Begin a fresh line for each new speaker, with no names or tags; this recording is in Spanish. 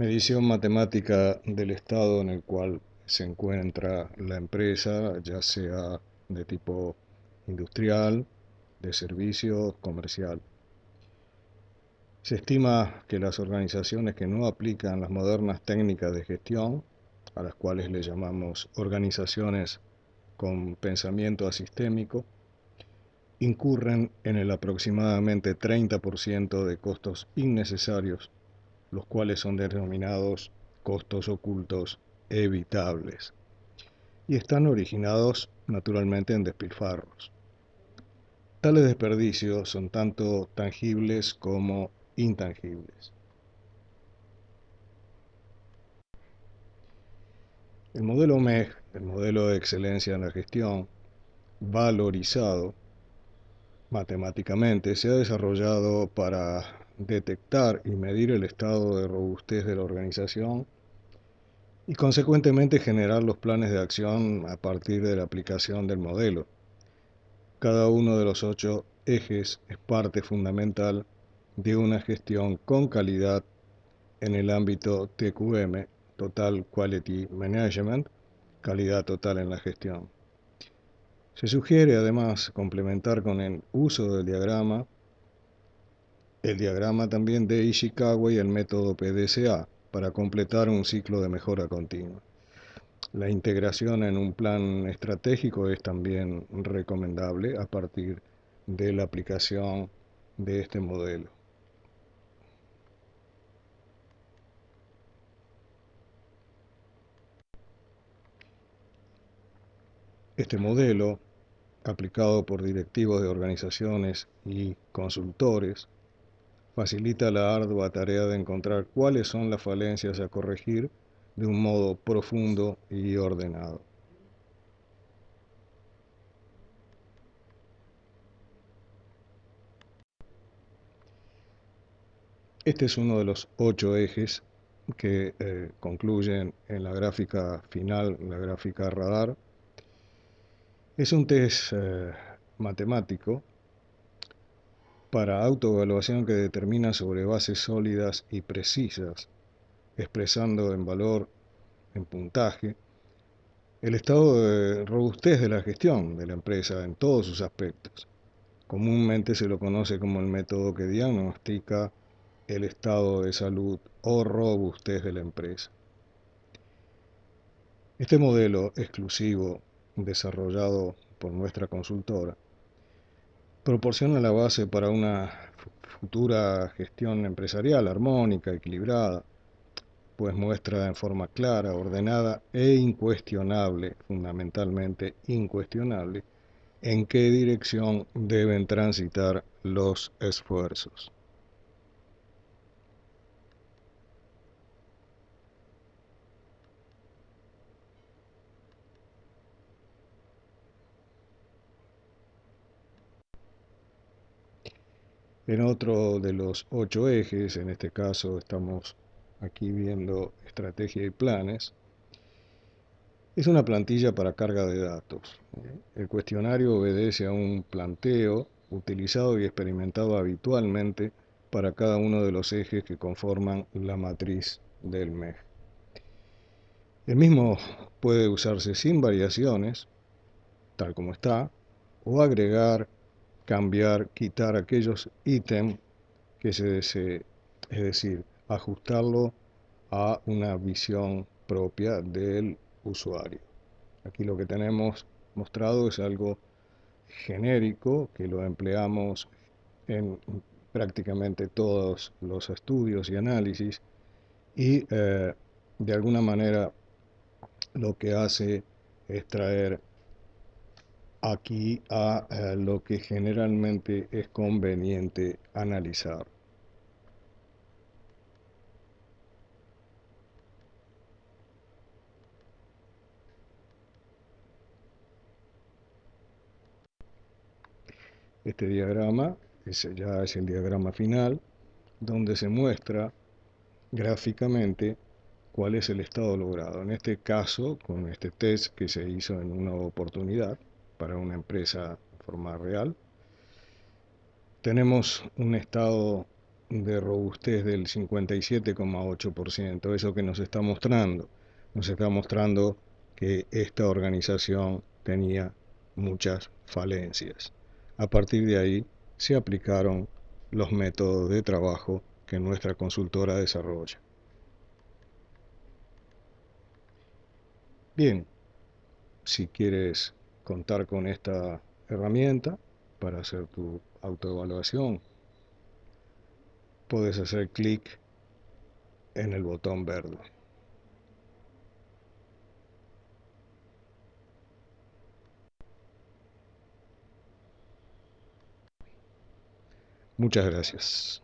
Medición matemática del estado en el cual se encuentra la empresa, ya sea de tipo industrial, de servicio, comercial. Se estima que las organizaciones que no aplican las modernas técnicas de gestión, a las cuales le llamamos organizaciones con pensamiento asistémico, incurren en el aproximadamente 30% de costos innecesarios los cuales son denominados costos ocultos evitables y están originados naturalmente en despilfarros. Tales desperdicios son tanto tangibles como intangibles. El modelo MEG, el modelo de excelencia en la gestión, valorizado matemáticamente, se ha desarrollado para detectar y medir el estado de robustez de la organización y consecuentemente generar los planes de acción a partir de la aplicación del modelo. Cada uno de los ocho ejes es parte fundamental de una gestión con calidad en el ámbito TQM, Total Quality Management, calidad total en la gestión. Se sugiere además complementar con el uso del diagrama el diagrama también de Ishikawa y el método PDCA para completar un ciclo de mejora continua. La integración en un plan estratégico es también recomendable a partir de la aplicación de este modelo. Este modelo, aplicado por directivos de organizaciones y consultores, facilita la ardua tarea de encontrar cuáles son las falencias a corregir de un modo profundo y ordenado. Este es uno de los ocho ejes que eh, concluyen en la gráfica final, la gráfica radar. Es un test eh, matemático para autoevaluación que determina sobre bases sólidas y precisas, expresando en valor, en puntaje, el estado de robustez de la gestión de la empresa en todos sus aspectos. Comúnmente se lo conoce como el método que diagnostica el estado de salud o robustez de la empresa. Este modelo exclusivo desarrollado por nuestra consultora proporciona la base para una futura gestión empresarial armónica, equilibrada, pues muestra en forma clara, ordenada e incuestionable, fundamentalmente incuestionable, en qué dirección deben transitar los esfuerzos. En otro de los ocho ejes, en este caso estamos aquí viendo estrategia y planes, es una plantilla para carga de datos. El cuestionario obedece a un planteo utilizado y experimentado habitualmente para cada uno de los ejes que conforman la matriz del MEG. El mismo puede usarse sin variaciones, tal como está, o agregar cambiar, quitar aquellos ítems que se desee, es decir, ajustarlo a una visión propia del usuario. Aquí lo que tenemos mostrado es algo genérico que lo empleamos en prácticamente todos los estudios y análisis y eh, de alguna manera lo que hace es traer aquí a eh, lo que generalmente es conveniente analizar. Este diagrama ya es el diagrama final, donde se muestra gráficamente cuál es el estado logrado. En este caso, con este test que se hizo en una oportunidad, para una empresa de forma real. Tenemos un estado de robustez del 57,8%. Eso que nos está mostrando, nos está mostrando que esta organización tenía muchas falencias. A partir de ahí se aplicaron los métodos de trabajo que nuestra consultora desarrolla. Bien, si quieres contar con esta herramienta para hacer tu autoevaluación, puedes hacer clic en el botón verde. Muchas gracias.